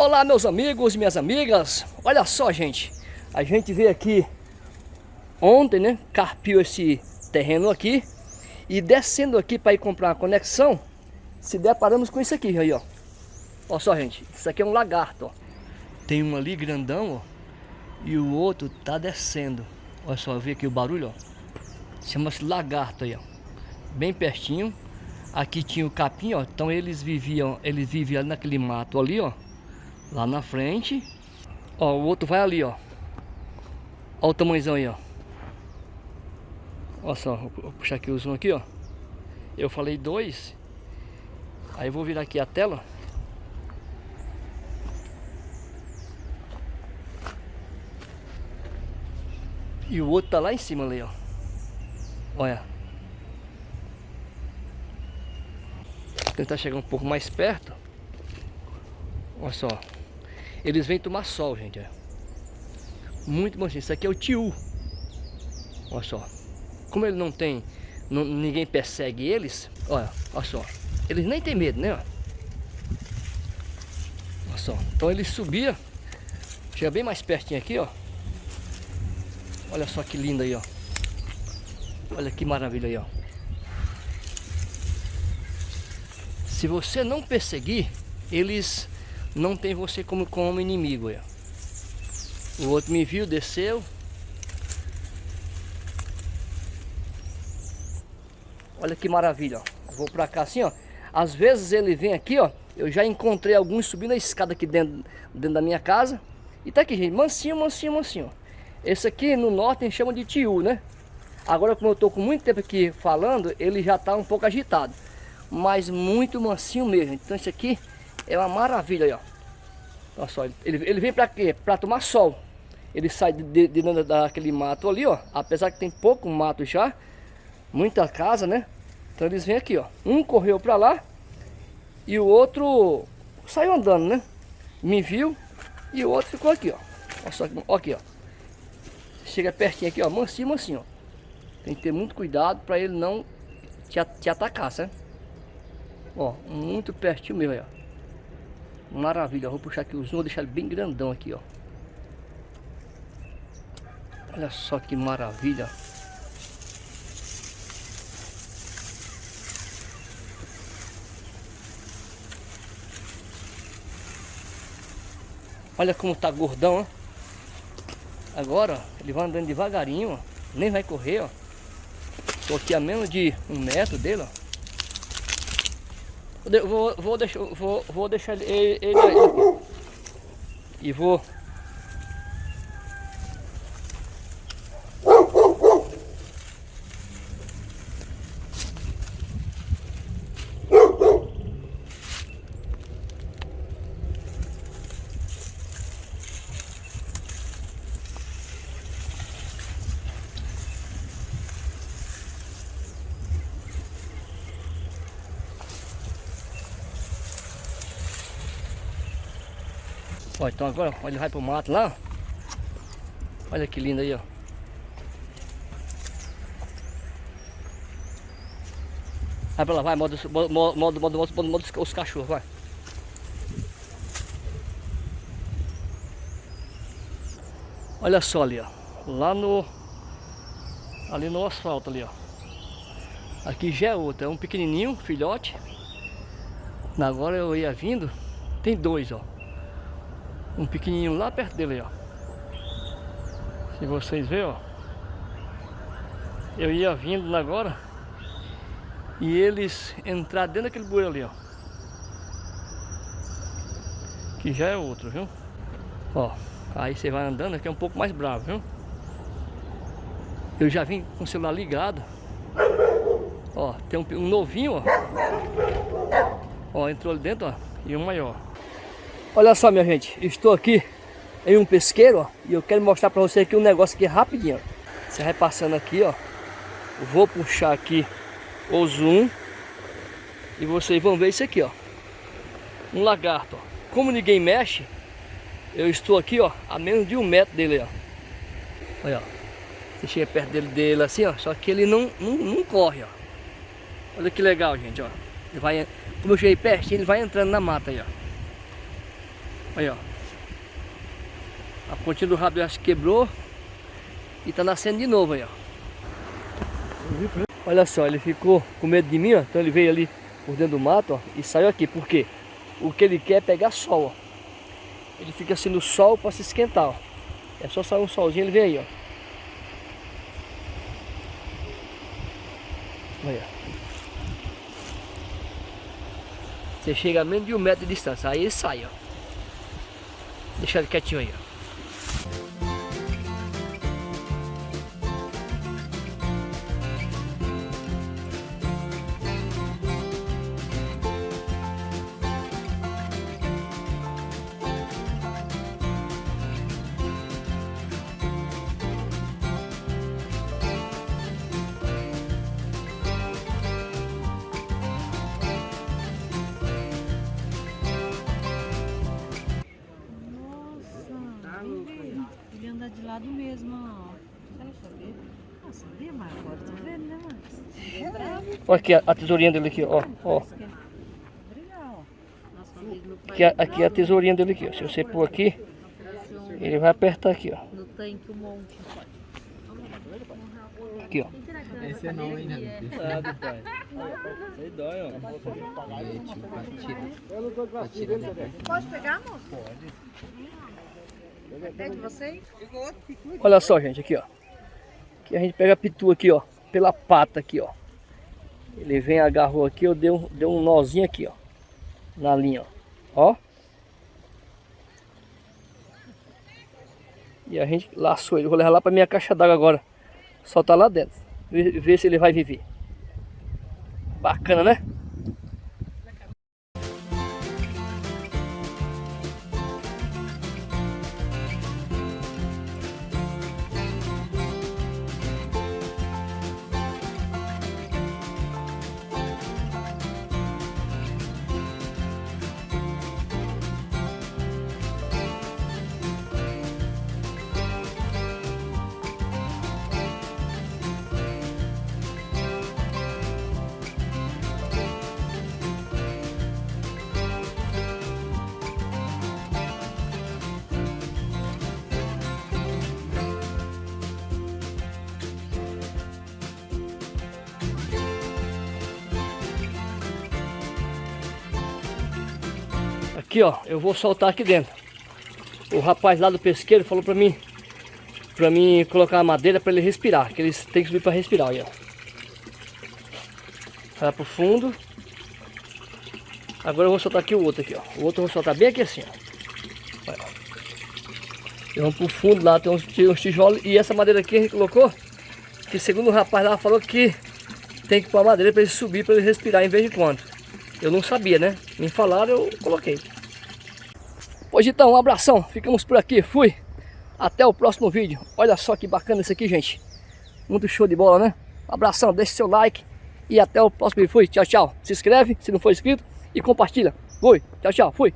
Olá meus amigos minhas amigas, olha só gente, a gente veio aqui ontem, né, carpiu esse terreno aqui e descendo aqui para ir comprar uma conexão, se deparamos com isso aqui aí, ó. Olha só gente, isso aqui é um lagarto, ó. Tem um ali grandão, ó, e o outro tá descendo. Olha só, vi aqui o barulho, ó. Chama-se lagarto aí, ó. Bem pertinho. Aqui tinha o capim, ó. Então eles viviam, eles viviam naquele mato ali, ó lá na frente. Ó, o outro vai ali, ó. Ó o tamanhozão aí, ó. Olha só, vou puxar aqui o zoom aqui, ó. Eu falei dois. Aí eu vou virar aqui a tela. E o outro tá lá em cima ali, ó. Olha. Vou tentar chegar um pouco mais perto. Olha só. Eles vêm tomar sol, gente. Muito bom. Isso aqui é o tiu. Olha só. Como ele não tem... Não, ninguém persegue eles. Olha, olha só. Eles nem tem medo, né? Olha só. Então ele subia. Chega bem mais pertinho aqui, ó. Olha só que lindo aí, ó. Olha que maravilha aí, ó. Se você não perseguir, eles não tem você como, como inimigo. Ó. O outro me viu, desceu. Olha que maravilha, ó. Vou pra cá assim, ó. Às vezes ele vem aqui, ó. Eu já encontrei alguns subindo a escada aqui dentro, dentro da minha casa. E tá aqui, gente. Mansinho, mansinho, mansinho. Esse aqui no norte a gente chama de tiu, né? Agora, como eu tô com muito tempo aqui falando, ele já tá um pouco agitado. Mas muito mansinho mesmo. Então esse aqui é uma maravilha ó. Olha só, ele, ele vem para quê? Para tomar sol. Ele sai de, de, de daquele mato ali, ó. Apesar que tem pouco mato já, muita casa, né? Então eles vêm aqui, ó. Um correu para lá e o outro saiu andando, né? Me viu e o outro ficou aqui, ó. Olha só aqui, ó. Chega pertinho aqui, ó, mansinho, mansinho, ó. Tem que ter muito cuidado para ele não te, te atacar, certo? Ó, muito pertinho mesmo aí, ó. Maravilha, vou puxar aqui o zoom, vou deixar ele bem grandão aqui, ó. Olha só que maravilha. Olha como tá gordão, ó. Agora, ele vai andando devagarinho, ó. Nem vai correr, ó. Tô aqui a menos de um metro dele, ó. Vou, vou, deixar, vou, vou deixar ele, ele aí. E vou Ó, então agora, ele vai pro mato lá. Olha que lindo aí, ó. Vai pra lá, vai, modo, modo, modo, modo, modo, modo os cachorros, vai. Olha só ali, ó. Lá no... Ali no asfalto ali, ó. Aqui já é outro, é um pequenininho, filhote. Agora eu ia vindo, tem dois, ó um pequenininho lá perto dele, ó. Se vocês verem, ó. Eu ia vindo agora e eles entrar dentro daquele bueiro ali, ó. Que já é outro, viu? Ó, aí você vai andando aqui é um pouco mais bravo, viu? Eu já vim com o celular ligado. Ó, tem um, um novinho, ó. Ó, entrou ali dentro, ó. E um maior. Olha só, minha gente, estou aqui em um pesqueiro, ó, e eu quero mostrar para você aqui um negócio aqui rapidinho. Você vai passando aqui, ó. Vou puxar aqui o zoom e vocês vão ver isso aqui, ó. Um lagarto, ó. Como ninguém mexe, eu estou aqui, ó, a menos de um metro dele, ó. Olha, ó. Chega perto dele, dele assim, ó, só que ele não, não, não corre, ó. Olha que legal, gente, ó. Ele vai, como eu cheguei perto, ele vai entrando na mata aí, ó. Aí, ó. A pontinha do rabo acho que quebrou. E tá nascendo de novo aí, ó. Olha só, ele ficou com medo de mim, ó. Então ele veio ali por dentro do mato, ó. E saiu aqui. Por quê? O que ele quer é pegar sol, ó. Ele fica assim no sol para se esquentar, ó. É só sair um solzinho, ele vem aí, ó. Olha. Você chega a menos de um metro de distância, aí ele sai, ó. Deixa ele quietinho aí, ó. Olha aqui a, a tesourinha dele aqui, ó. ó. Que é Aqui, a- aqui é a tesourinha dele aqui, ó. Se você pôr aqui, ele vai apertar aqui, ó. no tanque um monte. Aqui, ó. Esse é não, hein, né? Pai. Aí dói, ó. Pode pegar, moço? Pode. É de vocês? Olha só, gente, aqui, ó. Aqui a gente pega a pitu aqui, ó. Pela pata aqui, ó. Ele vem, agarrou aqui, eu dei um, dei um nozinho aqui, ó. Na linha, ó. Ó. E a gente laçou ele. Vou levar lá pra minha caixa d'água agora. Soltar lá dentro. Ver se ele vai viver. Bacana, né? Aqui, ó, eu vou soltar aqui dentro. O rapaz lá do pesqueiro falou pra mim, pra mim colocar a madeira pra ele respirar, que eles têm que subir pra respirar, aí, ó. Vai pro fundo. Agora eu vou soltar aqui o outro aqui, ó. O outro eu vou soltar bem aqui assim, ó. Vai, ó. E vamos pro fundo lá, tem uns, uns tijolos. E essa madeira aqui a gente colocou, que segundo o rapaz lá falou que tem que pôr a madeira pra ele subir, pra ele respirar em vez de quando. Eu não sabia, né? Me falaram, eu coloquei. Pois então, um abração. Ficamos por aqui. Fui. Até o próximo vídeo. Olha só que bacana isso aqui, gente. Muito show de bola, né? Um abração, deixe seu like. E até o próximo vídeo. Fui. Tchau, tchau. Se inscreve se não for inscrito. E compartilha. Fui. Tchau, tchau. Fui.